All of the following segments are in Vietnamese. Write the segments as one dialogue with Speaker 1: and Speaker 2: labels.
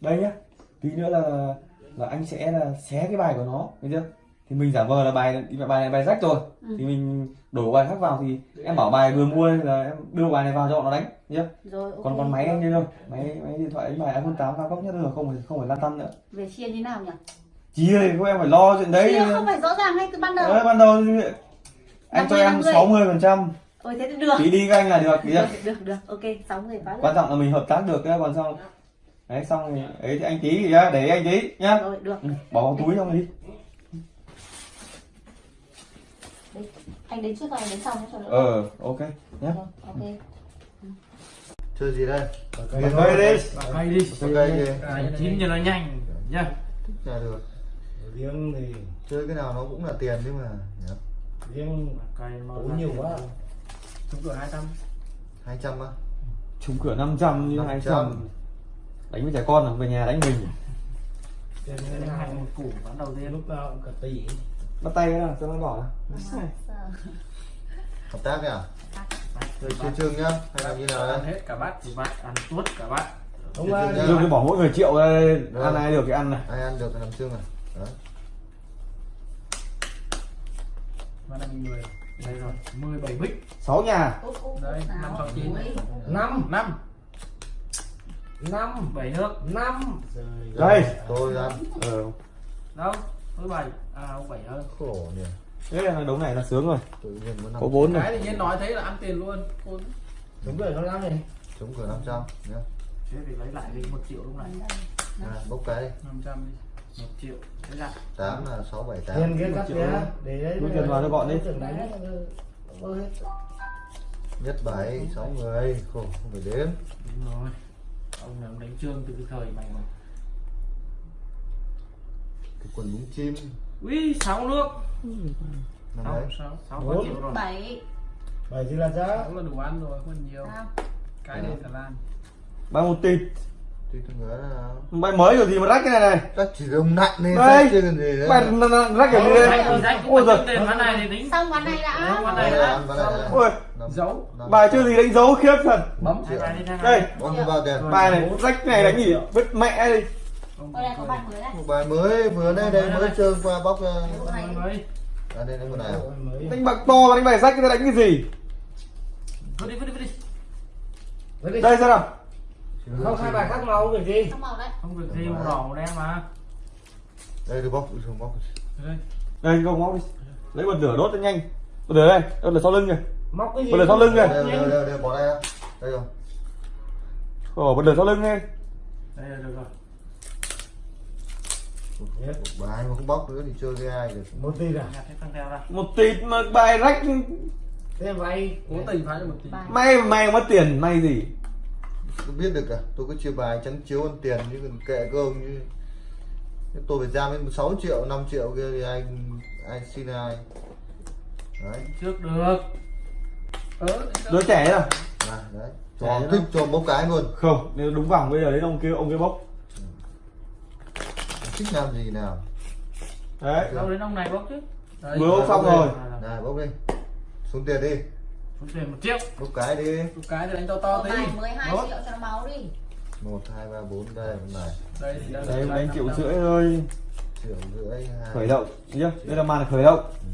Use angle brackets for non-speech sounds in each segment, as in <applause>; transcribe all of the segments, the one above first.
Speaker 1: đây nhá. Tí nữa là là anh sẽ là xé cái bài của nó thấy chưa? Thì mình giả vờ là bài bài này bài rách rồi.
Speaker 2: Ừ.
Speaker 1: thì mình đổ bài khác vào thì em bảo bài vừa mua là em đưa bài này vào cho nó đánh chưa?
Speaker 2: Rồi ok.
Speaker 1: còn còn máy anh đây thôi. Máy máy điện thoại đánh bài iPhone 8 cao cấp nhất rồi không phải không phải lan tăn nữa.
Speaker 2: Về chia như nào nhỉ?
Speaker 1: Ơi không em phải lo chuyện đấy.
Speaker 2: Chia không phải rõ ràng ngay từ ban đầu.
Speaker 1: Đấy, ban đầu thì anh cho
Speaker 2: 50,
Speaker 1: em
Speaker 2: 50.
Speaker 1: 60 phần trăm.
Speaker 2: Ôi thế thì được.
Speaker 1: Tí đi với anh là được
Speaker 2: được được được ok sáu người quá
Speaker 1: quan trọng là mình hợp tác được cái còn xong đấy xong thì ấy thì anh tí thì nhá, để anh tí nhá.
Speaker 2: Rồi được.
Speaker 1: Ừ, bỏ vào túi xong đi.
Speaker 2: Đấy, anh đến trước rồi đến sau nhé cho đỡ.
Speaker 1: Ờ ok nhá.
Speaker 2: Rồi, ok.
Speaker 3: Chơi gì đây?
Speaker 1: Tây đi.
Speaker 4: cây đi.
Speaker 3: chơi cây gì
Speaker 4: à, chín cho nó nhanh nhá.
Speaker 3: Thích là được
Speaker 5: riêng thì
Speaker 3: chơi cái nào nó cũng là tiền chứ mà. Nhỉ?
Speaker 5: riêng
Speaker 4: cây
Speaker 5: cũng nhiều quá.
Speaker 4: chúng cửa 200
Speaker 3: hai trăm á.
Speaker 1: Trúng cửa 500 như 200 đánh với trẻ con à về nhà đánh mình.
Speaker 4: Này
Speaker 5: là
Speaker 4: bán đầu tiên
Speaker 5: lúc nào cũng cả tỷ.
Speaker 1: Bắt tay cái nào cho nó bỏ
Speaker 3: hợp tác nhỉ? Chơi chơi chương nhá hay là như nào
Speaker 4: ăn
Speaker 3: đây
Speaker 4: hết cả bát thì bát ăn tuốt cả bát.
Speaker 3: Riêng
Speaker 1: rồi cái bỏ mỗi người triệu ra
Speaker 3: Được.
Speaker 1: ăn ai được thì ăn này.
Speaker 3: Ai ăn được thì làm chương đấy
Speaker 4: và là người đây rồi 17 bích.
Speaker 1: Sáu nhà.
Speaker 4: Đấy, năm chín.
Speaker 2: Ui,
Speaker 5: năm.
Speaker 4: 5
Speaker 5: năm
Speaker 4: 7 nước
Speaker 5: năm.
Speaker 1: Đây.
Speaker 3: tôi ăn.
Speaker 1: ờ.
Speaker 4: Đâu? Với 7 à ông 7 hơn
Speaker 3: khổ nhỉ.
Speaker 1: Thế là đấu này là sướng rồi.
Speaker 3: Tự nhiên có
Speaker 1: vốn rồi.
Speaker 4: Cái thì nhiên nói thấy là ăn tiền luôn.
Speaker 5: Đúng rồi nó năm này
Speaker 3: trúng cửa 500 nhá.
Speaker 4: Thế thì lấy lại đi 1 triệu lúc này.
Speaker 3: À, bốc cái đi.
Speaker 4: 500 đi. 1 triệu. Thế là
Speaker 3: 8 là 6 7 8
Speaker 5: tiền kia cắt ra để đấy
Speaker 1: Nuôi tiền vào cho bọn đi.
Speaker 3: nhất 7 6 người khổ không phải đếm
Speaker 4: đúng rồi ông này ông đánh trương từ cái thời mày mà.
Speaker 3: Cái quần búng chim.
Speaker 4: Ui 6 nước. 6
Speaker 3: đấy.
Speaker 4: 6 6
Speaker 5: Bốn.
Speaker 4: triệu rồi.
Speaker 2: Bảy.
Speaker 5: Bảy gì là giá.
Speaker 4: Sáu là đủ ăn rồi không nhiều
Speaker 2: sao?
Speaker 4: Cái này Thái Lan.
Speaker 1: Ba một tịt
Speaker 3: là
Speaker 1: bài mới rồi gì mà rách cái này này.
Speaker 3: Các chỉ đông nặng nên
Speaker 1: Đây.
Speaker 3: chứ còn gì
Speaker 1: n- rách kiểu
Speaker 4: thì rách cũng
Speaker 1: ôi giời.
Speaker 4: ván này thì tính.
Speaker 2: Xong ván này đã.
Speaker 4: Ván này
Speaker 3: Đây,
Speaker 4: đã.
Speaker 3: Đây, đây.
Speaker 1: ôi
Speaker 4: Dấu.
Speaker 1: bài chưa gì đánh dấu khiếp thật.
Speaker 3: Bấm
Speaker 1: đây.
Speaker 4: Bài
Speaker 1: này rách này đánh gì? Vứt mẹ đi.
Speaker 2: Đây bài mới đấy.
Speaker 3: Một bài mới vừa đây đây mới trơn qua bóc ra
Speaker 4: mới.
Speaker 3: à đây đây một này
Speaker 1: đánh bạc to mà đánh bài rách cái đánh cái gì?
Speaker 4: Vứt đi vứt đi vứt đi
Speaker 5: Đấy đi.
Speaker 1: đây xem nào
Speaker 5: không hai bài khác màu việc gì.
Speaker 2: Không màu đấy.
Speaker 4: Không việc gì màu đỏ màu đen mà.
Speaker 3: Đây được bóc dùng bóc.
Speaker 4: Đây.
Speaker 1: Đây không móc đi. Lấy bật lửa đốt cho nhanh. Bật lửa đây bật lửa sau lưng kìa.
Speaker 5: Móc cái gì?
Speaker 1: Bây giờ sau lưng kìa.
Speaker 3: đây đây đây, đây bỏ đây đây rồi.
Speaker 1: Ồ bật lửa sau lưng đi.
Speaker 4: Đây là được rồi.
Speaker 3: Một bài mà không bóc nữa thì chơi với ai được.
Speaker 5: Một tỷ à
Speaker 1: một tịt mà bài rách.
Speaker 5: Thế vay
Speaker 4: cố tình phá cho một tí.
Speaker 2: Bài.
Speaker 1: may may mất tiền may gì
Speaker 3: tôi biết được cả. Tôi có chia bài trắng chiếu ăn tiền chứ còn kệ cơ ông như Thế tôi phải ra đến 6 triệu 5 triệu kia thì ai ai xin ai. Đấy.
Speaker 4: Trước được.
Speaker 1: Đứa trẻ à
Speaker 3: à, đấy.
Speaker 1: Nữa.
Speaker 3: thích cho bốc cái luôn.
Speaker 1: Không nếu đúng vòng bây giờ đấy ông kia ông kia bốc.
Speaker 3: Thích làm gì nào?
Speaker 1: Đấy.
Speaker 4: Đâu đến ông này bốc chứ? Đấy.
Speaker 1: Vừa bốc xong rồi.
Speaker 3: này bốc đi. Xuống tiền đi
Speaker 4: Tiền một triệu
Speaker 3: bốc cái đi.
Speaker 4: Một cái thì đánh to to tí.
Speaker 2: Bài 12
Speaker 4: Đốt.
Speaker 2: triệu cho nó máu đi.
Speaker 3: Một hai ba bốn đây một này
Speaker 4: đây thì đây
Speaker 1: đấy
Speaker 4: là
Speaker 1: đánh triệu
Speaker 4: 500.
Speaker 1: rưỡi thôi.
Speaker 3: Triệu rưỡi hai.
Speaker 1: Khởi động chưa đây là màn khởi động.
Speaker 3: Ừ,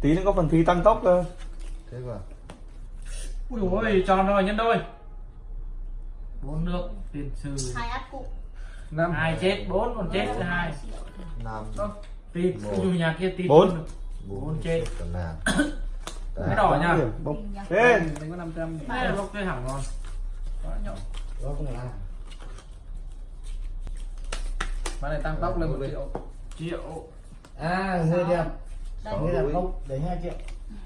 Speaker 1: tí nữa có phần thi tăng tốc cơ.
Speaker 3: Thế mà
Speaker 4: ui ôi tròn rồi nhân đôi. Bốn nước tiền sư
Speaker 2: hai át cụ.
Speaker 4: Năm. Hai chết bốn còn chết thứ hai.
Speaker 3: Năm.
Speaker 4: Dù nhà kia tịt
Speaker 1: Bốn.
Speaker 4: Bốn chết. <coughs> cái đỏ nha.
Speaker 1: Thế
Speaker 4: đánh có 500 đây bốc cái hỏng rồi. Quá nhỏ.
Speaker 5: Đó cũng là.
Speaker 4: Bán này tăng tốc lên một triệu. Triệu.
Speaker 5: À người đẹp.
Speaker 2: Đây.
Speaker 5: Người đẹp không đấy hai triệu.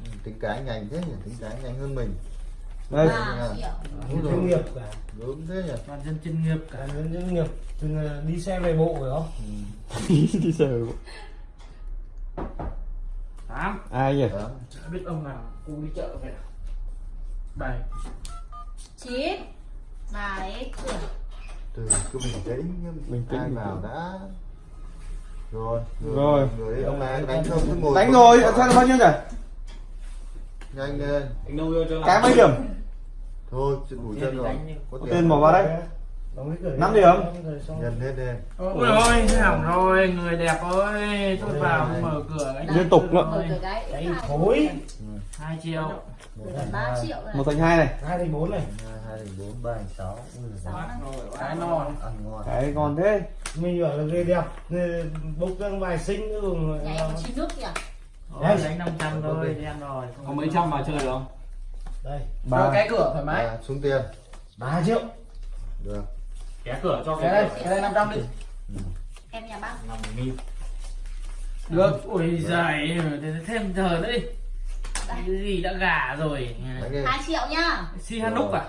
Speaker 3: Ừ, tính cái nhanh thế nhỉ? Tính cái nhanh hơn mình.
Speaker 1: Đây.
Speaker 5: Chuyên nghiệp cả.
Speaker 3: Đúng thế nhỉ?
Speaker 4: Toàn dân chuyên nghiệp cả.
Speaker 5: Nhân chuyên nghiệp. Từng ờ, đi xe về bộ phải không?
Speaker 3: Ừ. <laughs>
Speaker 1: đi sờ
Speaker 4: tám.
Speaker 1: Ai nhỉ?
Speaker 3: Đó.
Speaker 4: Biết ông nào cô đi chợ về bảy
Speaker 2: chín bảy
Speaker 3: từ cứ bình tĩnh.
Speaker 1: Bình tĩnh,
Speaker 3: ai vào đã. Rồi
Speaker 1: Rồi.
Speaker 3: người đấy, ông này đánh không cứ ngồi
Speaker 1: đánh rồi xem là bao nhiêu nhỉ?
Speaker 3: Nhanh lên.
Speaker 1: Cái mấy điểm?
Speaker 3: Thôi chuyện đủ chân rồi. có tiền
Speaker 1: bỏ vào đây Năm
Speaker 5: đi.
Speaker 1: điểm.
Speaker 5: Rồi xong.
Speaker 3: nhân hết đi.
Speaker 4: Ôi ôi. hỏng rồi người đẹp ơi. Tôi vào mở cửa cái
Speaker 1: Liên tục nữa.
Speaker 2: Hai
Speaker 5: thối.
Speaker 4: hai triệu.
Speaker 3: Một thành
Speaker 2: ba
Speaker 3: hai.
Speaker 2: triệu rồi
Speaker 1: một thành hai này.
Speaker 5: Hai thành bốn này.
Speaker 3: hai hai thành bốn ba thành sáu.
Speaker 4: Cái no
Speaker 3: ăn ngon.
Speaker 1: Cái còn thế.
Speaker 5: Mình bảo là người đẹp. Bốc răng bài xinh nữa
Speaker 2: có chín nước kìa.
Speaker 4: Đánh 500 thôi đen rồi.
Speaker 6: Có mấy trăm mà chơi được không?
Speaker 5: Đây.
Speaker 6: cho
Speaker 1: ba
Speaker 6: cái cửa thoải mái.
Speaker 3: À, xuống tiền.
Speaker 5: 3 triệu.
Speaker 3: được
Speaker 6: cái cửa cho
Speaker 4: cái đây cái đây 500 đi.
Speaker 2: Em nhà bác.
Speaker 6: Năm nghìn
Speaker 4: được ui giời thêm giờ đi. Cái gì đã gà rồi.
Speaker 3: Đánh đi
Speaker 2: hai triệu nhá.
Speaker 4: Si hanuk à?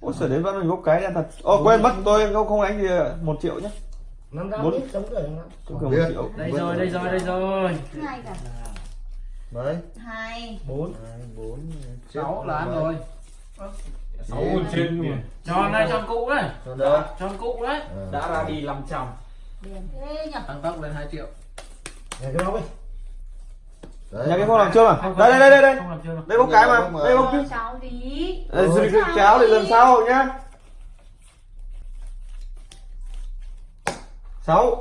Speaker 1: Ôi sở đến vẫn mình bốc cái ra thật. Ô quên mất tôi không không đánh thì một triệu nhé
Speaker 5: Năm trăm
Speaker 1: Bốn.
Speaker 5: đi. Đóng cửa
Speaker 3: Không
Speaker 1: cửa một
Speaker 3: biết.
Speaker 1: triệu.
Speaker 4: Đây rồi đây rồi đây rồi.
Speaker 2: Hai cả.
Speaker 3: Mấy
Speaker 2: Hai.
Speaker 5: Bốn.
Speaker 3: hai bốn
Speaker 4: sáu là ăn rồi
Speaker 6: sáu nghìn trên
Speaker 4: tròn này tròn cũ đấy.
Speaker 3: Cho
Speaker 4: cũ đấy.
Speaker 3: À.
Speaker 6: đã ra đi 500
Speaker 2: Điền thế nhỉ
Speaker 4: tăng tốc lên 2 triệu.
Speaker 5: Nhà cái bóng đi.
Speaker 3: đấy.
Speaker 1: Nhà cái không làm chưa mà? Đây đây đây đây đây.
Speaker 4: không làm chưa đâu.
Speaker 1: Đây bốc cái mà đây
Speaker 2: Cho
Speaker 1: Đây, giữ cái cháo để lần sau nhá. Sáu.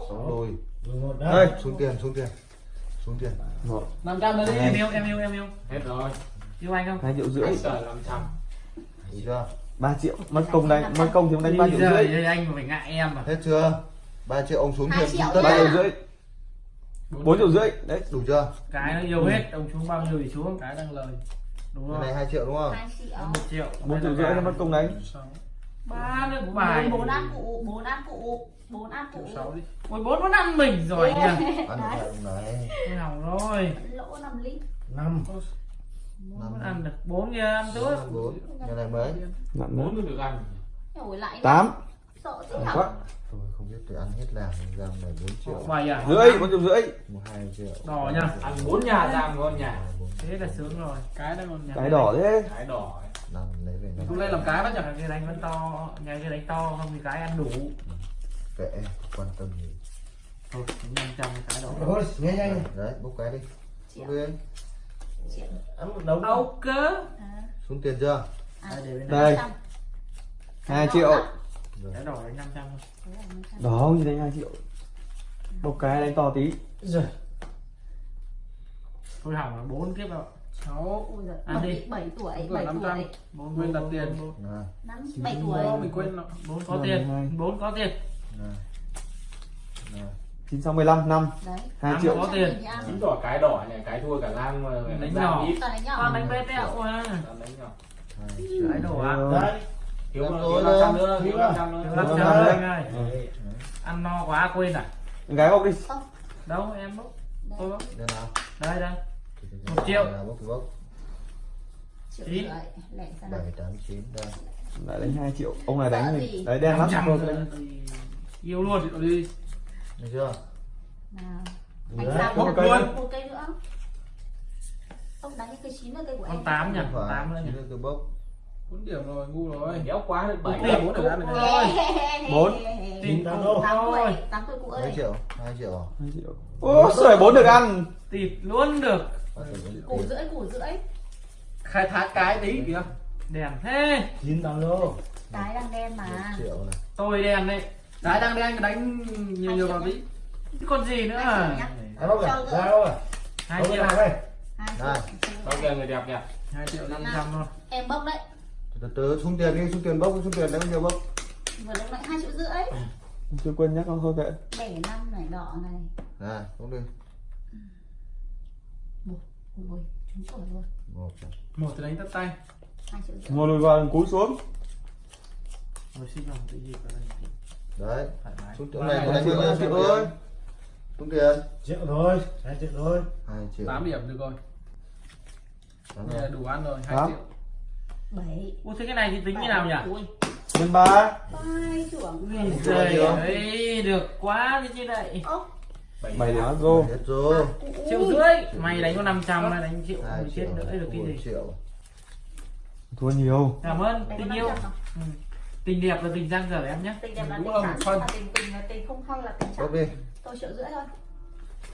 Speaker 5: Một
Speaker 1: đây
Speaker 3: xuống tiền xuống tiền. Xuống tiền.
Speaker 1: Một.
Speaker 4: 500 nữa đi em yêu em yêu em yêu.
Speaker 6: Hết rồi.
Speaker 4: Yêu anh không?
Speaker 1: Hai triệu rưỡi.
Speaker 6: 500
Speaker 3: được chưa?
Speaker 1: 3 triệu. Mất công đánh mất công thì ông đánh ba triệu rưỡi.
Speaker 4: Đây anh phải ngại em mà.
Speaker 3: Hết chưa? 3 triệu ông xuống thêm
Speaker 1: tới
Speaker 2: 3
Speaker 1: triệu rưỡi 4 triệu rưỡi. Đấy.
Speaker 3: Đủ chưa?
Speaker 4: Cái nó nhiều hết ông xuống bao nhiêu thì xuống. Cái đang lời. Đúng
Speaker 3: rồi
Speaker 4: cái
Speaker 3: này 2 triệu đúng không?
Speaker 2: 2 triệu.
Speaker 4: 1 triệu.
Speaker 1: 4 triệu rưỡi mất công đánh.
Speaker 4: 3 nữa bài.
Speaker 2: 4 ăn cụ 4 ăn cụ 4 ăn cụ
Speaker 4: 6 đi. Ôi 4 nó ăn mình rồi nhỉ?
Speaker 3: Ăn được
Speaker 4: rồi Hỏng rồi?
Speaker 2: Lỗ 5 lít.
Speaker 4: 5 muốn ăn được bốn kia ăn trước
Speaker 3: bốn. Cái này
Speaker 1: mới. Dạ,
Speaker 6: bốn dạ. mới
Speaker 2: được ăn.
Speaker 1: Tám.
Speaker 2: Sợ
Speaker 1: thế
Speaker 2: nhở?
Speaker 3: không biết tôi ăn hết làm giam này bốn triệu.
Speaker 4: Mày à?
Speaker 1: Rưỡi bốn triệu rưỡi.
Speaker 3: Hai triệu.
Speaker 4: Đỏ nha.
Speaker 6: Ăn bốn nhà giam ngon nhà.
Speaker 4: Thế là sướng rồi. Cái đó ngon nhà.
Speaker 1: Cái đỏ thế.
Speaker 6: Cái đỏ
Speaker 3: làm lấy về
Speaker 4: cũng lên làm cái bắt chẳng cái đánh vẫn to. Nhà cái đánh to không thì cái ăn đủ. Ừ.
Speaker 3: Kệ quan tâm gì.
Speaker 4: Thôi năm trăm cái đỏ.
Speaker 5: Thôi nghe nhanh.
Speaker 3: Đấy bốc cái đi. Bốc
Speaker 5: ok
Speaker 4: đấu cơ
Speaker 3: Xuống tiền chưa?
Speaker 2: À,
Speaker 4: à
Speaker 1: đây.
Speaker 2: 2
Speaker 1: triệu.
Speaker 2: Đó,
Speaker 4: đỏ đánh
Speaker 2: 500
Speaker 1: Đó, như đánh 2 triệu. Một cái đánh to tí.
Speaker 5: Rồi.
Speaker 4: Tôi hỏng là 4 kiếp rồi. Sáu, Ăn đi.
Speaker 2: bảy tuổi, 7 tuổi
Speaker 4: bốn
Speaker 6: quên đặt tiền.
Speaker 2: Bảy tuổi.
Speaker 6: Mình quên
Speaker 4: 4 có tiền. bốn có tiền.
Speaker 2: 965
Speaker 1: 5
Speaker 4: 2
Speaker 1: triệu.
Speaker 4: có tiền.
Speaker 2: Chín
Speaker 6: đỏ cái đỏ nhỉ cái thua cả lang
Speaker 4: đánh nhỏ. con đánh
Speaker 6: bếp đấy
Speaker 3: ạ
Speaker 4: cái đỏ
Speaker 5: đấy.
Speaker 6: Thiếu tôi
Speaker 3: nữa
Speaker 6: nữa. Thiếu 500
Speaker 1: à?
Speaker 4: nữa
Speaker 1: 500
Speaker 4: nữa. anh ơi. Ăn no quá quên à?
Speaker 1: Gái bốc đi.
Speaker 4: Đâu em bốc. Tôi bốc.
Speaker 3: Đây nào.
Speaker 4: Đây đây. Một triệu. Chín.
Speaker 3: bảy tám chín
Speaker 1: lại đánh hai triệu. Ông này đánh
Speaker 2: gì?
Speaker 1: Đấy đen lắm.
Speaker 4: Yêu luôn. Đi
Speaker 3: được chưa?
Speaker 2: Nào. Anh một
Speaker 1: một cây
Speaker 2: cây
Speaker 1: nữa.
Speaker 2: một cây nữa. Ông đánh cái cây chín là cây của
Speaker 4: con
Speaker 2: em.
Speaker 4: tám nhỉ tám nữa nhỉ
Speaker 3: tôi bốc.
Speaker 6: Bốn điểm rồi ngu rồi. Đéo quá được bảy
Speaker 4: Bốn
Speaker 6: bốn
Speaker 4: điểm.
Speaker 6: được ăn được
Speaker 4: Rồi.
Speaker 1: Bốn.
Speaker 4: Tìm
Speaker 5: Tám
Speaker 2: tuổi
Speaker 4: thôi
Speaker 2: tám tuổi cụ ơi.
Speaker 3: triệu hai triệu. À?
Speaker 1: hai triệu. Ô sợi bốn được ăn.
Speaker 4: Tịt luôn được.
Speaker 2: Củ rưỡi củ rưỡi.
Speaker 6: Khai thác cái tí kìa.
Speaker 4: Đèn thế.
Speaker 5: Chín tám đô.
Speaker 2: cái đang đen mà.
Speaker 3: Triệu này.
Speaker 4: Tôi đèn đấy
Speaker 6: cái đang đen đánh nhiều nhiều vào tí.
Speaker 4: Còn gì nữa
Speaker 2: Hai triệu
Speaker 4: à?
Speaker 5: không? Ra đâu à?
Speaker 4: hai
Speaker 5: Đâu
Speaker 4: triệu.
Speaker 5: cái nào đây?
Speaker 2: triệu.
Speaker 6: Bao giờ người đẹp nhỉ
Speaker 4: hai triệu năm trăm thôi.
Speaker 2: em bốc đấy.
Speaker 3: Từ từ xuống tiền đi xuống tiền bốc xuống tiền đấy bao nhiêu bốc.
Speaker 2: Vừa lúc nãy hai triệu rưỡi.
Speaker 1: Chưa quên nhắc con thôi kệ.
Speaker 2: Bảy năm này đỏ này.
Speaker 3: Này xuống đi.
Speaker 2: Ui ui trúng sổ luôn
Speaker 3: một.
Speaker 6: Một thì đánh tất tay.
Speaker 2: Hai triệu rưỡi.
Speaker 1: Ngồi lùi vào cúi xuống.
Speaker 4: Ôi xin lòng tự gì vào đây
Speaker 3: đấy. Xuống tiền này có đánh bao nhiêu triệu ơi xuống tiền
Speaker 5: Triệu thôi. Hai triệu thôi.
Speaker 3: hai triệu.
Speaker 6: 8 điểm được rồi.
Speaker 3: Tám
Speaker 6: Đây là đủ ăn rồi 2
Speaker 1: Tám.
Speaker 6: triệu.
Speaker 2: Bảy.
Speaker 4: Ủa thế cái này thì tính như nào nhỉ?
Speaker 2: ui.
Speaker 1: Nhân ba.
Speaker 4: Ui giời ơi, được quá đi chứ này
Speaker 1: bảy điểm rô
Speaker 3: hết rồi.
Speaker 4: Triệu rưỡi. Mày đánh có 500 mày đánh triệu
Speaker 3: hai
Speaker 4: mày chết nữa được cái gì?
Speaker 3: triệu.
Speaker 1: Thua nhiều.
Speaker 4: Cảm ơn
Speaker 2: Đánh
Speaker 4: tình yêu.
Speaker 2: 500.
Speaker 4: Tình đẹp là tình giang dở em nhé.
Speaker 2: Tình đẹp là
Speaker 6: Đúng
Speaker 2: tình
Speaker 6: phần.
Speaker 2: mà tình tình là tình không hay là tình trắng
Speaker 3: đi.
Speaker 2: Tôi triệu rưỡi thôi.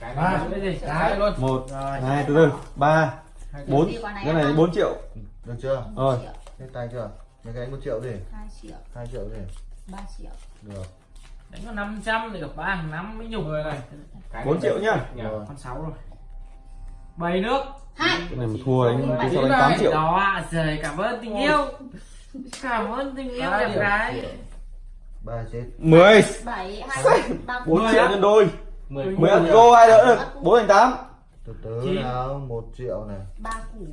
Speaker 6: Cái
Speaker 5: Ba.
Speaker 6: này
Speaker 4: Cái gì?
Speaker 6: cái luôn.
Speaker 1: Một.
Speaker 4: Rồi.
Speaker 1: Hai từ từ. Ba.
Speaker 6: Hai
Speaker 1: bốn. cái này
Speaker 2: không?
Speaker 1: bốn triệu.
Speaker 3: Được chưa?
Speaker 1: Rồi.
Speaker 3: hết tay chưa? Nhà cái một triệu gì?
Speaker 2: 2 triệu.
Speaker 3: Hai triệu gì?
Speaker 2: 3 triệu.
Speaker 3: Được.
Speaker 4: Đánh có 500 thì gặp ba hàng năm mới nhục
Speaker 6: Mười này. Cái
Speaker 1: 4
Speaker 6: này
Speaker 1: triệu nhá.
Speaker 3: Rồi.
Speaker 4: Con sáu rồi. Bảy nước.
Speaker 2: Hai.
Speaker 1: Cái này mà thua đánh sau đánh 8 triệu.
Speaker 4: Đó ạ trời cảm ơn tình yêu cảm ơn tình yêu đẹp gái.
Speaker 3: Ba chết.
Speaker 1: 10
Speaker 2: 7 2 3
Speaker 1: 4
Speaker 4: Mười
Speaker 1: triệu nhân đôi.
Speaker 6: Mười
Speaker 1: 10 ăn go ai đỡ được 4 thành 8
Speaker 3: từ từ nào một triệu này.
Speaker 2: 3 củ.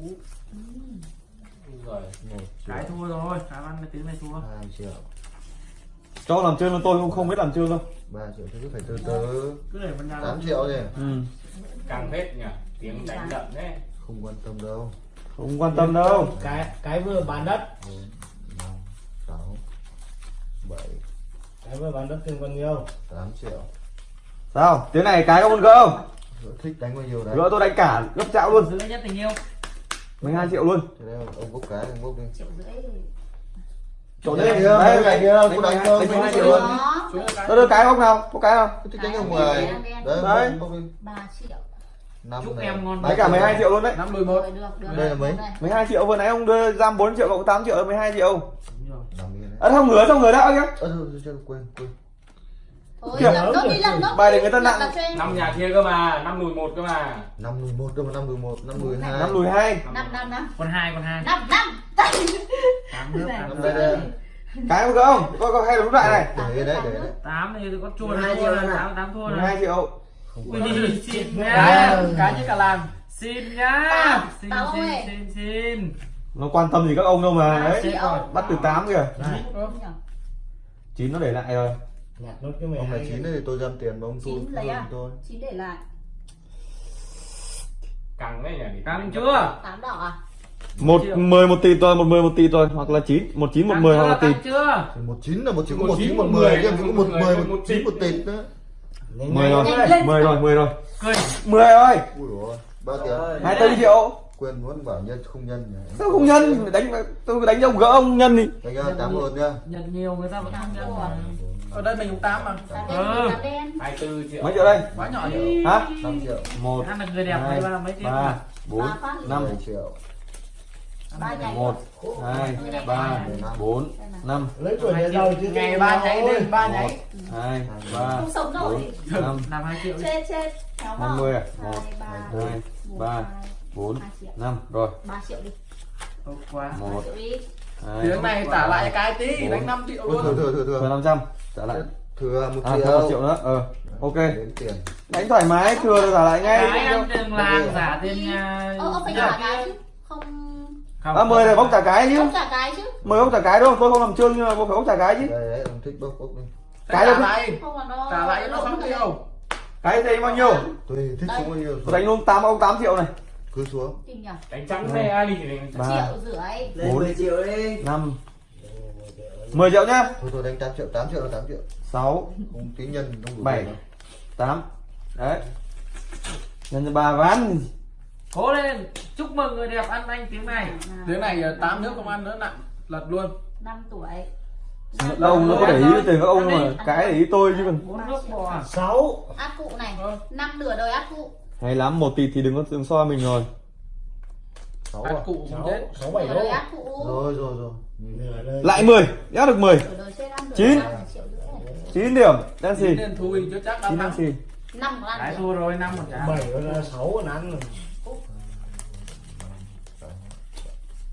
Speaker 6: Rồi.
Speaker 3: một
Speaker 4: cái
Speaker 3: triệu
Speaker 4: thua rồi cái ăn cái tiếng này thua.
Speaker 3: Hai triệu.
Speaker 1: Cho làm chơi mà tôi cũng không biết làm chơi đâu.
Speaker 3: Ba triệu thế cứ phải từ từ.
Speaker 4: Cứ để bên nhà
Speaker 3: tám triệu gì
Speaker 1: ừ.
Speaker 6: Càng phết nhỉ? Tiếng đánh đậm đấy.
Speaker 3: không quan tâm đâu.
Speaker 1: Không quan tâm đâu.
Speaker 5: Cái cái vừa bán đất.
Speaker 3: Bốn 7
Speaker 5: Em vừa bán đất tiền bao nhiêu?
Speaker 3: 8 triệu.
Speaker 1: Sao? Tiếng này cái có con gỡ không?
Speaker 3: Gỡ thích đánh bao nhiêu đấy?
Speaker 1: Gỡ tôi đánh cả gấp chạo luôn.
Speaker 4: Gỡ nhất tình yêu.
Speaker 1: 12 triệu luôn.
Speaker 3: Thế đây ông bốc cái ông bốc đi.
Speaker 2: Triệu rưỡi.
Speaker 1: Chỗ
Speaker 3: đấy
Speaker 1: đây. đây
Speaker 3: này kia cũng đánh đâu
Speaker 1: đánh
Speaker 3: hai
Speaker 1: triệu luôn tôi đưa cái không nào? Có cái không?
Speaker 3: Tôi thích đánh ông mười. đấy
Speaker 2: ba triệu.
Speaker 3: Năm
Speaker 4: chúc em ngon
Speaker 1: đấy cả 12 triệu luôn đấy.
Speaker 6: Năm đôi một.
Speaker 3: Đây là mấy?
Speaker 1: 12 triệu vừa nãy ông đưa giam 4 triệu cộng 8 triệu 12 triệu. À không ngửa xong ngửa đã
Speaker 3: thôi, thôi quên quên.
Speaker 2: Thôi
Speaker 1: Kìa.
Speaker 2: làm nốt đi làm nốt
Speaker 1: Bài để người ta
Speaker 2: Làm
Speaker 1: nặng.
Speaker 6: Năm nhà kia cơ mà. Năm mười một cơ mà.
Speaker 3: năm mười một đâu mà năm mười một năm mười hai.
Speaker 1: Năm lùi hai.
Speaker 2: Năm năm năm
Speaker 4: con hai con hai.
Speaker 2: Năm năm.
Speaker 4: Tám nước
Speaker 2: Này.
Speaker 3: năm đây đây
Speaker 1: cái không không? Có có hay là lúc lại này
Speaker 3: để đấy để đấy
Speaker 4: tám này thì có chua
Speaker 5: 12
Speaker 4: này
Speaker 5: triệu
Speaker 4: thua
Speaker 5: này.
Speaker 4: này tám tám thua
Speaker 1: 12
Speaker 4: này
Speaker 1: triệu.
Speaker 3: Không
Speaker 4: Ui,
Speaker 3: quan
Speaker 4: xin
Speaker 6: Cái
Speaker 4: nhá.
Speaker 6: như cả làng.
Speaker 4: xin nhá. Xin xin xin xin
Speaker 1: nó quan tâm gì các ông đâu mà đấy. bắt từ 8 kìa. Chín. Nó để lại rồi.
Speaker 3: Ông này
Speaker 5: 12
Speaker 3: chín thì tôi dăm tiền mà ông thu
Speaker 2: Chín lấy à?
Speaker 3: tôi.
Speaker 2: Chín để lại.
Speaker 6: Càng đấy nhỉ?
Speaker 4: căng chưa?
Speaker 2: Tám đỏ à?
Speaker 1: Một mười một tỷ tôi một mười một tỷ tôi hoặc là chín. Một chín một mười hoặc là tỷ
Speaker 4: căng chưa?
Speaker 3: Thì một chín là một có
Speaker 6: Một chín,
Speaker 3: chín một mười chứ có một mười một chín
Speaker 6: chín.
Speaker 3: một tịt nữa.
Speaker 1: Mười rồi. mười rồi mười rồi. Mười rồi.
Speaker 3: Rồi ba tiền.
Speaker 1: Hai tư triệu
Speaker 3: quên muốn bảo nhân không nhân nhỉ?
Speaker 1: Sao không nhân? Đánh tôi đánh ông gỡ ông nhân đi.
Speaker 3: Đánh ra tám một nha.
Speaker 4: Nhận nhiều người ta vẫn nhận mà.
Speaker 6: Ở đây mình cũng tám mà.
Speaker 2: tám
Speaker 4: Ừ.
Speaker 2: đen tám đen.
Speaker 6: Hai tư triệu.
Speaker 1: mấy triệu đây?
Speaker 6: Quá nhỏ nhỉ?
Speaker 1: hả?
Speaker 3: Năm triệu.
Speaker 1: Một
Speaker 4: ăn là người đẹp
Speaker 1: hai
Speaker 4: là mấy triệu?
Speaker 1: ba bốn
Speaker 2: Ba
Speaker 1: năm.
Speaker 3: Triệu.
Speaker 2: Ba
Speaker 1: một hai ba bốn năm.
Speaker 5: Lấy tuổi nhà giàu chứ
Speaker 6: Ngày ba nháy lên ba nháy.
Speaker 1: hai ba bốn năm.
Speaker 4: Làm hai triệu
Speaker 2: chết chết.
Speaker 1: Năm mươi à? Một,
Speaker 2: ba
Speaker 1: hai,
Speaker 2: một,
Speaker 1: ba,
Speaker 2: hai,
Speaker 1: bốn
Speaker 2: hai triệu.
Speaker 1: năm rồi.
Speaker 2: Ba triệu đi.
Speaker 4: Tốt quá.
Speaker 1: Một
Speaker 2: ba triệu đi.
Speaker 1: hai
Speaker 6: Tiếng này trả lại cái tí. Đánh 5 triệu
Speaker 3: thừa
Speaker 6: luôn.
Speaker 3: thừa thừa thừa.
Speaker 1: Năm trăm trả lại.
Speaker 3: Thừa một
Speaker 1: à
Speaker 3: triệu.
Speaker 1: thêm một triệu nữa. Ờ ok.
Speaker 3: Tiền.
Speaker 1: Đánh thoải mái thừa trả lại
Speaker 4: cái
Speaker 1: ngay
Speaker 4: ăn đường làng giả tiền nhà
Speaker 2: ờ ông phải trả cái chứ không.
Speaker 4: Không
Speaker 1: à mười này bốc trả cái chứ.
Speaker 2: Không trả cái chứ.
Speaker 1: Mười bốc trả cái đúng không? Tôi không làm trương nhưng mà bốc phải bốc trả cái chứ.
Speaker 3: Đây đấy ông thích bốc bốc đi.
Speaker 1: Cái
Speaker 6: trả
Speaker 1: đâu?
Speaker 6: lại.
Speaker 2: không
Speaker 6: Trả lại cho nó 6 triệu.
Speaker 1: cái thì bao nhiêu?
Speaker 3: Tùy thích xuống bao nhiêu
Speaker 1: tôi đánh luôn tám ông 8 triệu này
Speaker 3: cứ xuống.
Speaker 6: Đánh trắng này ai đi thì đánh
Speaker 2: triệu rưỡi.
Speaker 1: Bốn.
Speaker 5: 10 triệu đi.
Speaker 1: năm. 10 triệu nhá.
Speaker 3: Thôi thôi đánh tám triệu tám triệu là tám triệu.
Speaker 1: Sáu.
Speaker 3: Không tính nhân không đủ
Speaker 1: bảy.
Speaker 3: tiền đâu.
Speaker 1: tám. Đấy. Nhân cho ba ván.
Speaker 4: Cố lên. Chúc mừng người đẹp ăn anh tiếng này.
Speaker 6: Tiếng này 8 nước không ăn nữa nặng. Lật luôn.
Speaker 2: năm tuổi.
Speaker 1: Đâu nó có để ý tiền các ông mà cái để ý tôi chứ còn
Speaker 4: bốn nước bò
Speaker 5: sáu.
Speaker 2: Át cụ này.
Speaker 6: Ờ.
Speaker 2: năm nửa đời át cụ
Speaker 1: hay lắm một tỷ thì đừng có đừng soi mình rồi.
Speaker 3: Sáu à?
Speaker 6: cụ
Speaker 5: sáu
Speaker 6: chết.
Speaker 5: sáu bảy
Speaker 3: rồi rồi rồi.
Speaker 5: Đời
Speaker 1: lại 10 nhá được 10
Speaker 2: nửa đời chết ăn
Speaker 1: Chín.
Speaker 2: được triệu rưỡi này
Speaker 1: 9 điểm. Đang xì
Speaker 6: Nên thui chứ chắc đã
Speaker 1: 9 đang xì
Speaker 2: năm còn ăn
Speaker 4: thua rồi năm một trả
Speaker 5: bảy là sáu còn ăn rồi.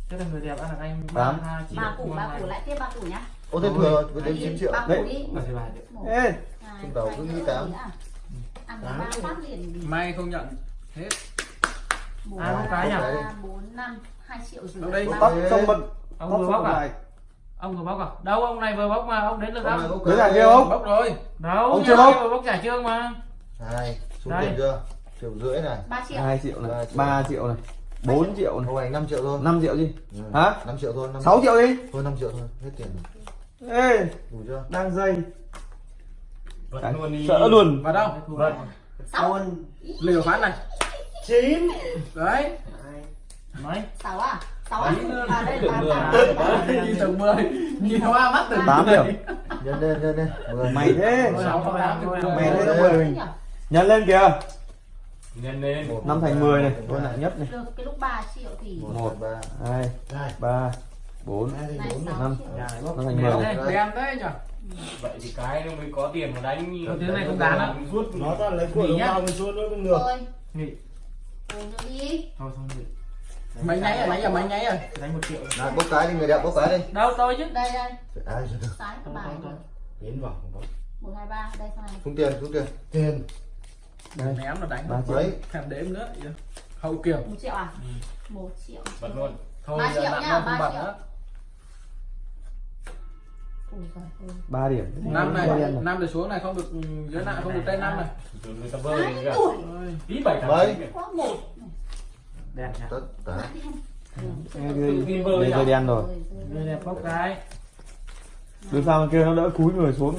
Speaker 4: thế là người đẹp ăn được anh
Speaker 1: Tám.
Speaker 4: ba triệu
Speaker 2: ba củ ba củ lại tiếp ba củ nhá.
Speaker 3: Ô thế thừa với đến chín triệu.
Speaker 2: ba củ
Speaker 1: Đấy. ê.
Speaker 2: Hai
Speaker 3: Trong đầu cứ nghĩ
Speaker 2: bốn,
Speaker 3: tám.
Speaker 2: Ăn ba phát liền
Speaker 6: May không nhận. Hết.
Speaker 2: một
Speaker 4: À, không cái nhỉ?
Speaker 2: bốn năm hai triệu rưỡi
Speaker 6: Đâu đây?
Speaker 1: tóc
Speaker 3: Đấy.
Speaker 1: xong bật
Speaker 4: ông vừa bóc à ông vừa bóc à đâu ông này vừa bóc mà ông đến lượt
Speaker 3: Ông này
Speaker 4: ông
Speaker 3: bốc
Speaker 1: Đấy là kia không?
Speaker 6: Bốc rồi.
Speaker 4: đâu
Speaker 1: Ông chưa bóc.
Speaker 4: bóc trả trương mà
Speaker 3: hai xuống tiền chưa triệu rưỡi này
Speaker 2: ba triệu
Speaker 1: 2 triệu này
Speaker 3: Ba triệu.
Speaker 1: 3 triệu này 4 triệu này
Speaker 3: ông anh năm triệu thôi
Speaker 1: 5 triệu gì
Speaker 3: Ừ.
Speaker 1: Hả?
Speaker 3: năm triệu thôi năm
Speaker 1: 6 triệu đi
Speaker 3: thôi năm triệu thôi hết tiền rồi.
Speaker 1: ê
Speaker 3: đủ chưa
Speaker 1: đang dây Đấy,
Speaker 6: luôn
Speaker 1: sợ luôn
Speaker 6: Vào đâu?
Speaker 2: Sáu
Speaker 6: Liều phát này.
Speaker 5: chín
Speaker 6: Đấy.
Speaker 4: mấy
Speaker 2: sáu à sáu à à đây là tám tám
Speaker 6: Nhìn tầng 10. Nhìn hoa mắt tầng
Speaker 1: 8 điểm
Speaker 3: nhân lên nhân lên mười
Speaker 1: mày thế
Speaker 6: tám mười.
Speaker 1: mày thế. 10 mình nhân lên kìa
Speaker 6: Nhân lên.
Speaker 1: 5 thành 10 này tôi nặng nhất này
Speaker 2: được cái lúc ba triệu thì
Speaker 3: một, hai, ba
Speaker 1: 2
Speaker 5: đây
Speaker 1: 3 4
Speaker 5: hai
Speaker 2: Này
Speaker 5: bốn này
Speaker 1: năm.
Speaker 4: này
Speaker 1: Nó thành mười.
Speaker 4: đấy đen đấy nhở
Speaker 6: vậy thì cái nó mới có tiền mà đánh như
Speaker 4: Cái này không đáng á.
Speaker 6: rút
Speaker 5: nó toàn lấy của
Speaker 4: Nghỉ
Speaker 5: bào mình xuống nó mới ngược
Speaker 2: Thôi.
Speaker 4: Nghỉ.
Speaker 2: Nữa đi.
Speaker 4: Thôi xong rồi. Mấy nháy rồi mấy giờ mấy nháy rồi. Đánh một triệu.
Speaker 3: Này, bốc cái đi người đẹp bốc cái đi.
Speaker 4: Đâu tôi chứ?
Speaker 2: Đây đây.
Speaker 3: Ai rồi được
Speaker 2: Sái cái
Speaker 4: Thôi,
Speaker 2: bài
Speaker 4: thôi,
Speaker 2: rồi.
Speaker 4: thôi.
Speaker 5: biến vào không
Speaker 2: một hai ba đây sau này.
Speaker 3: Xuống tiền xuống tiền.
Speaker 5: Tiền.
Speaker 1: Đây.
Speaker 4: Ném là đánh
Speaker 1: ba triệu.
Speaker 3: Đấy
Speaker 4: thèm đếm nữa hậu kiểm
Speaker 2: một triệu à? Một triệu.
Speaker 6: Bật luôn.
Speaker 4: Thôi
Speaker 2: Ba triệu
Speaker 4: không
Speaker 2: ba
Speaker 4: bật
Speaker 2: triệu.
Speaker 1: 3 điểm.
Speaker 4: Năm này
Speaker 1: Ba
Speaker 4: năm từ xuống này không được ừ, dưới nặng không được trên năm này.
Speaker 6: Tí bảy thằng
Speaker 3: Mấy?
Speaker 4: nhỉ?
Speaker 3: Tất cả.
Speaker 6: À?
Speaker 1: ghê đen rồi.
Speaker 4: Người đẹp bốc cái.
Speaker 1: Đưa sao bên kia nó đỡ cúi người xuống.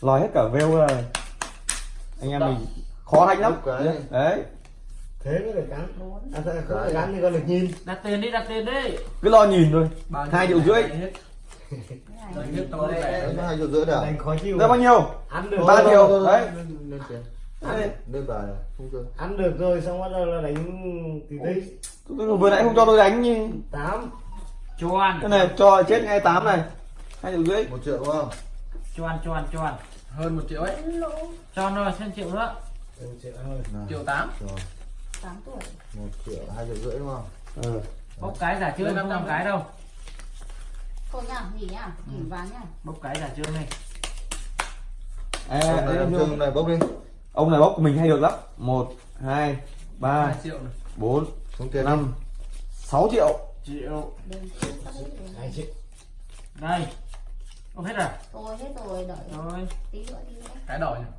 Speaker 1: Lòi hết cả veo rồi. Anh em mình khó đánh lắm. Đấy.
Speaker 5: Thế mới được cắn. À, không được cắn thì con được nhìn.
Speaker 4: Đặt tiền đi đặt tiền đi.
Speaker 1: Cứ lo nhìn thôi. Hai triệu rưỡi.
Speaker 3: Đấy nó hai triệu rưỡi đã
Speaker 5: đánh khó chịu
Speaker 1: ra bao nhiêu?
Speaker 5: Ăn được
Speaker 1: Ba triệu, đấy.
Speaker 3: lên-
Speaker 1: Đấy.
Speaker 3: bài không cơ
Speaker 5: ăn được rồi xong bắt đầu là đánh tí
Speaker 1: Tôi vừa nãy không cho tôi đánh như
Speaker 5: tám.
Speaker 4: Choan
Speaker 1: Cái này cho chết ngay 8 này. Hai triệu rưỡi.
Speaker 3: Một triệu đúng không?
Speaker 4: Choan choan choan hơn một triệu ấy. Cho nó thêm triệu nữa.
Speaker 5: Triệu
Speaker 4: tám.
Speaker 2: tám tuổi.
Speaker 3: Một triệu hai triệu rưỡi đúng không?
Speaker 1: Ừ.
Speaker 4: bốc cái giả chưa năm năm cái đâu
Speaker 2: thôi nhá nghỉ nhá nghỉ ván nhá
Speaker 4: bốc cái giả chưa này
Speaker 1: à,
Speaker 3: ông này
Speaker 1: đấy,
Speaker 3: làm chương này bốc đi.
Speaker 1: Ông này bốc của mình hay được lắm. Một hai ba
Speaker 4: hai triệu này.
Speaker 1: bốn
Speaker 3: xuống tiền
Speaker 1: năm sáu triệu.
Speaker 4: Triệu.
Speaker 5: Hai triệu.
Speaker 4: Đây không hết rồi
Speaker 2: tôi hết rồi đợi.
Speaker 4: Rồi.
Speaker 2: Tí nữa tí nữa.
Speaker 4: Cái đỏ này.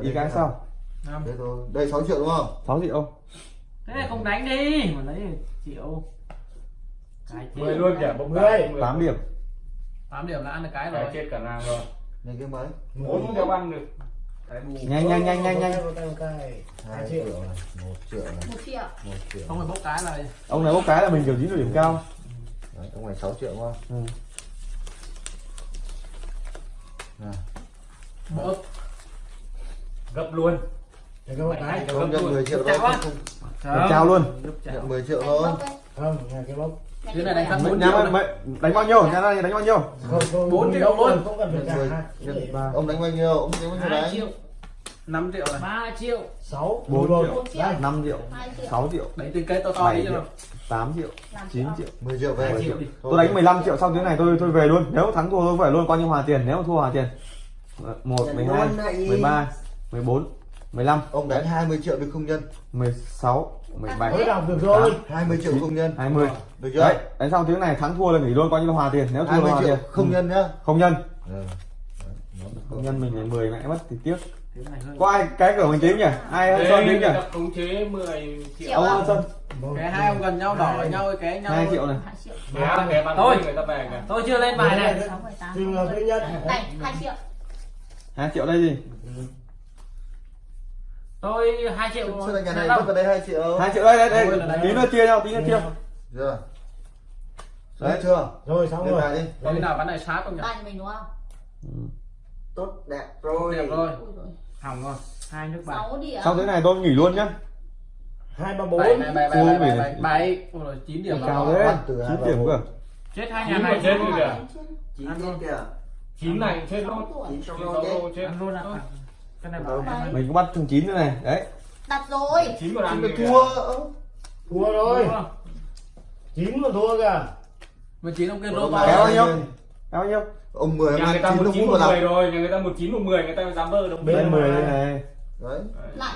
Speaker 1: Đi cái sau.
Speaker 4: Năm.
Speaker 3: Đây thôi. Đây 6 triệu đúng không?
Speaker 1: 6 triệu.
Speaker 4: Thế này không đánh đi. Mà lấy triệu
Speaker 6: mười luôn kìa bốc
Speaker 5: Mười.
Speaker 6: cái
Speaker 1: 8 điểm.
Speaker 4: Tám điểm là ăn được cái
Speaker 6: cái
Speaker 4: rồi.
Speaker 6: chết cả làng rồi.
Speaker 3: Này cái mấy
Speaker 6: bốn không đeo ăn được.
Speaker 4: Cái
Speaker 1: nhanh nhanh nhanh nhanh nhanh.
Speaker 3: Hai triệu. này một triệu này
Speaker 2: một triệu.
Speaker 3: Một triệu.
Speaker 4: Không phải bốc cái là
Speaker 1: ông này bốc cái là mình kiểu dính được điểm cao.
Speaker 3: Đấy, ông này 6 triệu không
Speaker 1: ừ.
Speaker 4: bốc.
Speaker 6: Gấp luôn.
Speaker 5: Để cái. cái
Speaker 3: 10 triệu
Speaker 1: Được trao luôn
Speaker 4: Giúp chào.
Speaker 3: nhận 10 triệu thôi.
Speaker 5: Không nhà cái bốc
Speaker 4: Thế này đánh? Bốn triệu
Speaker 1: đánh bao nhiêu? Nhà này đánh bao nhiêu?
Speaker 4: Bốn triệu luôn.
Speaker 5: không cần
Speaker 3: 10 ông đánh bao nhiêu? Ông đánh bao nhiêu đấy?
Speaker 4: triệu. Năm triệu này. Ba triệu.
Speaker 5: Sáu.
Speaker 1: Bốn
Speaker 5: một
Speaker 1: triệu.
Speaker 2: một triệu.
Speaker 5: Đây.
Speaker 1: 5 triệu
Speaker 2: triệu.
Speaker 1: 6 triệu.
Speaker 4: Đánh từ cây to to
Speaker 1: 7
Speaker 4: đi cho
Speaker 1: triệu.
Speaker 4: nào.
Speaker 1: 8 triệu.
Speaker 2: Làm
Speaker 1: 9
Speaker 2: triệu.
Speaker 1: triệu.
Speaker 3: 10 triệu về.
Speaker 4: Hai triệu. Đi.
Speaker 3: Thôi,
Speaker 1: tôi đánh 15 triệu xong tiếng này tôi tôi về luôn. Nếu thắng thua tôi phải luôn. Coi như hòa tiền. Nếu mà thua hòa tiền. 1 12 13 14 15
Speaker 3: ông đánh 20 triệu được không nhân?
Speaker 1: 16 17
Speaker 5: mới đọc được rồi
Speaker 3: 20 triệu không nhân.
Speaker 1: 20
Speaker 3: được chưa?
Speaker 1: Đấy đánh xong tiếng này thắng thua là nghỉ luôn coi như là hòa tiền. Nếu thua là
Speaker 3: 20
Speaker 1: hòa
Speaker 3: triệu
Speaker 1: tiền.
Speaker 3: không
Speaker 1: Ừ.
Speaker 3: nhân nhá.
Speaker 1: Không nhân.
Speaker 3: Ừ. Được
Speaker 1: không nhân mình phải 10 mẹ mất thì tiếc.
Speaker 4: Này
Speaker 1: có ai cái cửa mình tính nhỉ? Ai hơn Sơn
Speaker 6: người
Speaker 1: nhỉ?
Speaker 6: khống chế 10 triệu
Speaker 1: ông
Speaker 2: à?
Speaker 1: hơn Sơn
Speaker 5: Một,
Speaker 4: cái hai ông gần nhau đỏ
Speaker 5: hai.
Speaker 4: nhau cái nhau
Speaker 1: 2 triệu này.
Speaker 2: Hai triệu.
Speaker 6: Về kìa.
Speaker 4: tôi chưa lên bài này.
Speaker 5: trường hợp thứ nhất.
Speaker 2: này hai triệu.
Speaker 1: 2 triệu đây gì
Speaker 4: tôi hai triệu
Speaker 3: Sao lại nhà
Speaker 4: sẽ
Speaker 3: này
Speaker 4: đâu
Speaker 3: mất vào đây 2 triệu.
Speaker 1: 2 triệu đây đây đây.
Speaker 4: Đấy.
Speaker 1: tí nữa chia nhau tí nữa chia.
Speaker 3: Chưa
Speaker 1: Đấy.
Speaker 3: đấy chưa?
Speaker 5: Rồi xong rồi.
Speaker 3: đi.
Speaker 4: Có khi nào bán này sát không nhỉ?
Speaker 2: Ba nhà mình đúng không?
Speaker 3: Tốt đẹp rồi.
Speaker 4: Đẹp rồi. Hỏng rồi. Hai nước bài
Speaker 1: xong tiếng này tôi nghỉ luôn nhá.
Speaker 5: Hai ba bốn.
Speaker 4: Bảy bảy
Speaker 1: Ui,
Speaker 4: bảy bảy
Speaker 1: này.
Speaker 4: bảy bảy. Ôi rồi chín điểm
Speaker 1: cao
Speaker 3: hai
Speaker 1: 9
Speaker 3: vào
Speaker 1: điểm cơ.
Speaker 4: Chết hai
Speaker 6: Chín
Speaker 4: nhà này.
Speaker 6: chết kìa.
Speaker 4: ăn luôn.
Speaker 6: chín này chết
Speaker 2: Sáu
Speaker 6: luôn chín lô chết.
Speaker 4: luôn cái này bảo em
Speaker 1: mình cũng bắt thằng 9 nữa này. Đấy.
Speaker 2: Đặt rồi.
Speaker 6: Chín còn ăn
Speaker 3: Chín thua.
Speaker 5: Thua rồi. chín mà thua kìa.
Speaker 4: Mà chín ông kia lô
Speaker 3: Kéo
Speaker 4: to
Speaker 1: kéo nhiêu kéo bao nhiêu
Speaker 3: ông 10
Speaker 6: nhà
Speaker 3: ông
Speaker 6: người ta
Speaker 3: ăn
Speaker 6: một
Speaker 3: chín
Speaker 6: chín
Speaker 3: ông
Speaker 6: một mười
Speaker 3: làm
Speaker 6: rồi nhà người ta một chín một mười người ta dám vơ đồng
Speaker 5: Bên
Speaker 1: đây
Speaker 5: mà.
Speaker 1: 10 đây này.
Speaker 3: Đấy.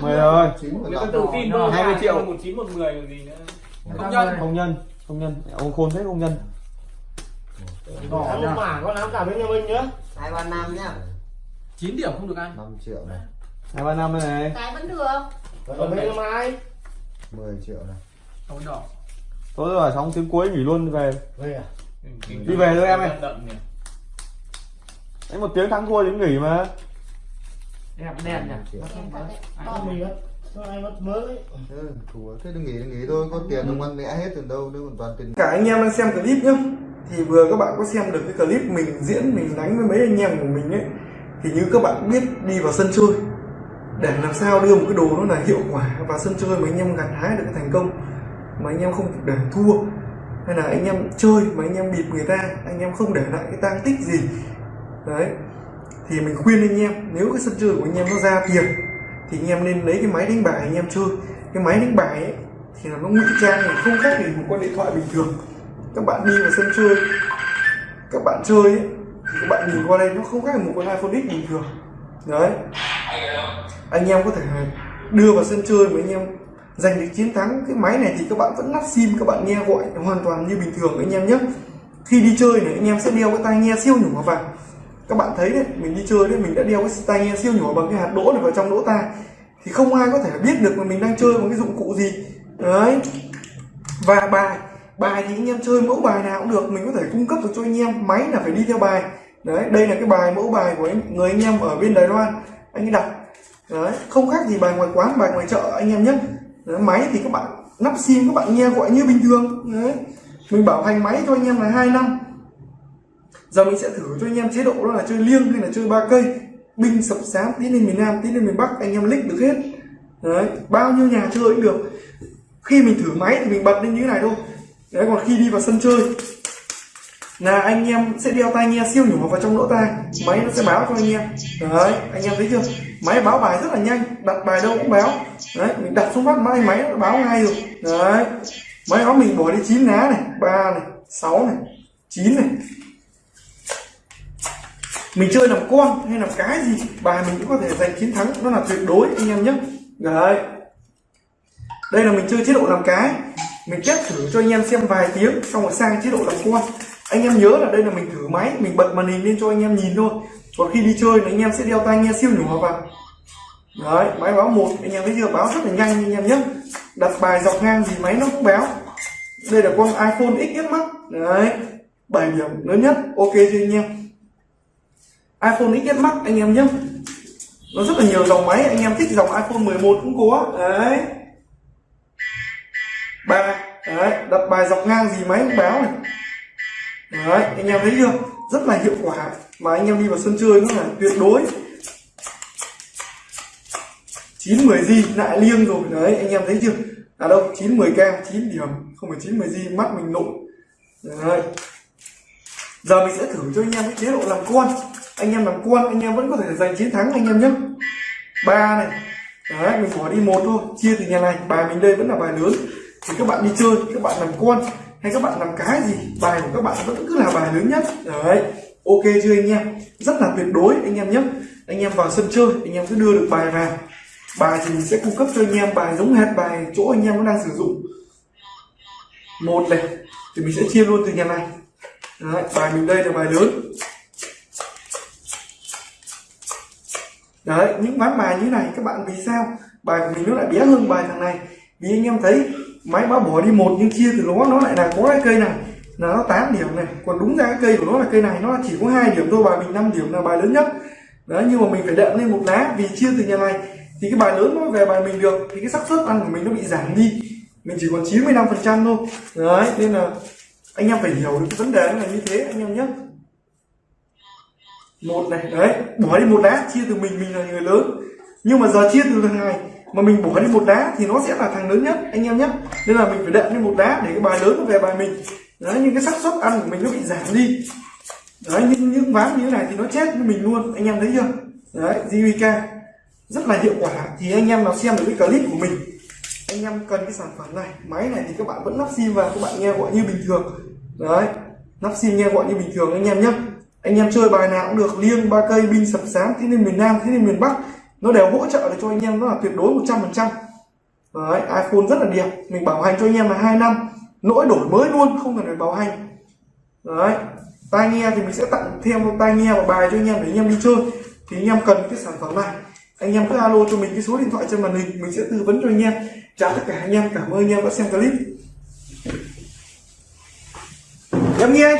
Speaker 1: 10 rồi.
Speaker 3: Chín
Speaker 6: người ta
Speaker 3: làm
Speaker 6: tự tin vơ
Speaker 1: 20 triệu.
Speaker 6: một chín một mười còn gì nữa.
Speaker 4: Không nhân
Speaker 1: không nhân không nhân. Ông khôn thế không nhân.
Speaker 4: Đỏ
Speaker 5: mà con ám cả bên nhà mình nhá.
Speaker 7: Hai ba năm nhá
Speaker 4: chín điểm không được ăn
Speaker 3: 5 triệu này.
Speaker 1: Hai ba năm này.
Speaker 2: Cái vẫn được.
Speaker 5: Còn bên nhà mai
Speaker 3: 10 triệu này.
Speaker 4: Không đỏ.
Speaker 1: Tôi rồi xong tiếng cuối nghỉ luôn về.
Speaker 5: Về à?
Speaker 1: Đi về thôi em ơi. đấy một tiếng thắng thua tiếng nghỉ mà.
Speaker 4: Đẹp đen nhỉ.
Speaker 5: Ai mất mới?
Speaker 3: Thế thua. Thế đừng nghỉ đừng nghỉ thôi. Có tiền ông ăn mẹ hết từ đâu nếu còn toàn tiền.
Speaker 8: Cả anh em đang xem clip nhá. Thì vừa các bạn có xem được cái clip mình diễn mình đánh với mấy anh em của mình ấy thì như các bạn biết đi vào sân chơi để làm sao đưa một cái đồ nó là hiệu quả và sân chơi mà anh em gặt hái được cái thành công mà anh em không để thua hay là anh em chơi mà anh em bịp người ta anh em không để lại cái tang tích gì. Đấy thì mình khuyên anh em nếu cái sân chơi của anh em nó ra tiền thì anh em nên lấy cái máy đánh bài anh em chơi. Cái máy đánh bài ấy thì là nó ngụy trang này không khác gì một con điện thoại bình thường. Các bạn đi vào sân chơi các bạn chơi ấy, các bạn nhìn qua đây nó không khác một con iPhone X bình thường. Đấy. Anh em có thể đưa vào sân chơi mà anh em giành được chiến thắng. Cái máy này thì các bạn vẫn lắp sim, các bạn nghe gọi hoàn toàn như bình thường anh em nhé. Khi đi chơi này, anh em sẽ đeo cái tai nghe siêu nhỏ vào. Các bạn thấy đấy, mình đi chơi đấy, mình đã đeo cái tai nghe siêu nhỏ bằng cái hạt đỗ này vào trong lỗ tai thì không ai có thể biết được mà mình đang chơi bằng cái dụng cụ gì. Đấy. Và bài bài thì anh em chơi mẫu bài nào cũng được. Mình có thể cung cấp được cho anh em. Máy là phải đi theo bài đấy đây là cái bài mẫu bài của anh, người anh em ở bên đài loan. Anh ấy đặt đấy không khác gì bài ngoài quán bài ngoài chợ anh em nhé. Đấy, máy thì các bạn nắp sim các bạn nghe gọi như bình thường. Đấy mình bảo hành máy cho anh em là hai năm. Giờ mình sẽ thử cho anh em chế độ đó là chơi liêng hay là chơi ba cây. Binh sập sám tí lên miền nam tí lên miền bắc anh em lích được hết. Đấy bao nhiêu nhà chơi cũng được. Khi mình thử máy thì mình bật lên như thế này thôi. Đấy còn khi đi vào sân chơi là anh em sẽ đeo tai nghe siêu nhỏ vào trong lỗ tai. Máy nó sẽ báo cho anh em. Đấy, anh em thấy chưa? Máy báo bài rất là nhanh. Đặt bài đâu cũng báo. Đấy, mình đặt xuống phát máy máy nó báo ngay rồi. Đấy. Máy đó mình bỏ đi chín lá này, ba này, sáu này, chín này. Mình chơi làm con hay làm cái gì, bài mình cũng có thể giành chiến thắng. Nó là tuyệt đối, anh em nhé. Đấy. Đây là mình chơi chế độ làm cái. Mình test thử cho anh em xem vài tiếng, xong rồi sang chế độ làm con anh em nhớ là đây là mình thử máy, mình bật màn hình lên cho anh em nhìn thôi. Còn khi đi chơi thì anh em sẽ đeo tai nghe siêu nhỏ vào. Đấy, máy báo một, anh em thấy chưa? Báo rất là nhanh anh em nhé. Đặt bài dọc ngang gì máy nó cũng báo. Đây là con iPhone XS Max. Đấy 7 điểm lớn nhất. Ok chưa anh em? iPhone XS Max, anh em nhé. Nó rất là nhiều dòng máy, anh em thích dòng iPhone 11 cũng có. Đấy. Ba, đấy, đặt bài dọc ngang gì máy cũng báo này đấy, anh em thấy chưa? Rất là hiệu quả. Mà anh em đi vào sân chơi nó là tuyệt đối. 9 10 gì lại liêng rồi. Đấy, anh em thấy chưa? À đâu 9 10 k, chín điểm. Không phải 9 10 gì mắt mình nổi. Đấy. Giờ mình sẽ thử cho anh em cái chế độ làm con. Anh em làm con, anh em vẫn có thể giành chiến thắng anh em nhé. Ba này. Đấy, mình bỏ đi một thôi. Chia từ nhà này. Bài mình đây vẫn là bài lớn. Thì các bạn đi chơi, các bạn làm con hay các bạn làm cái gì bài của các bạn vẫn cứ là bài lớn nhất. Đấy ok chưa anh em? Rất là tuyệt đối anh em nhé. Anh em vào sân chơi anh em cứ đưa được bài vào. Bài thì mình sẽ cung cấp cho anh em bài giống hệt bài chỗ anh em nó đang sử dụng. Một này thì mình sẽ chia luôn từ nhà này. Đấy, bài mình đây là bài lớn. Đấy những ván bài như này các bạn vì sao? Bài của mình nó lại bé hơn bài thằng này. Vì anh em thấy máy báo bỏ đi một, nhưng chia từ nó nó lại là có cái cây này. Là nó 8 điểm này. Còn đúng ra cái cây của nó là cây này, nó chỉ có hai điểm thôi, bài mình 5 điểm là bài lớn nhất. Đấy, nhưng mà mình phải đệm lên một lá, vì chia từ nhà này. Thì cái bài lớn nó về bài mình được, thì cái xác suất ăn của mình nó bị giảm đi. Mình chỉ còn 95 phần trăm thôi. Đấy, nên là anh em phải hiểu được cái vấn đề nó là như thế, anh em nhé. Một này, đấy, bỏ đi một lá, chia từ mình mình là người lớn. Nhưng mà giờ chia từ thằng này mà mình bỏ đi một đá thì nó sẽ là thằng lớn nhất, anh em nhé. Nên là mình phải đệm lên một đá để cái bài lớn nó về bài mình. Đấy nhưng cái xác suất ăn của mình nó bị giảm đi. Đấy, những những ván như thế này thì nó chết với mình luôn, anh em thấy chưa? Đấy JVK rất là hiệu quả. Thì anh em nào xem được cái clip của mình, anh em cần cái sản phẩm này, máy này thì các bạn vẫn lắp sim vào, các bạn nghe gọi như bình thường. Đấy, lắp sim nghe gọi như bình thường, anh em nhé. Anh em chơi bài nào cũng được, liêng, ba cây, binh, sập sáng thế nên miền nam, thế nên miền bắc nó đều hỗ trợ được cho anh em, nó là tuyệt đối 100 phần trăm. Đấy, iPhone rất là đẹp. Mình bảo hành cho anh em là hai năm. Nỗi đổi mới luôn, không cần phải bảo hành. Đấy, tai nghe thì mình sẽ tặng thêm một tai nghe và bài cho anh em để anh em đi chơi. Thì anh em cần cái sản phẩm này. Anh em cứ alo cho mình cái số điện thoại trên màn hình, mình sẽ tư vấn cho anh em. Chào tất cả anh em, cảm ơn anh em đã xem clip. Em nghe anh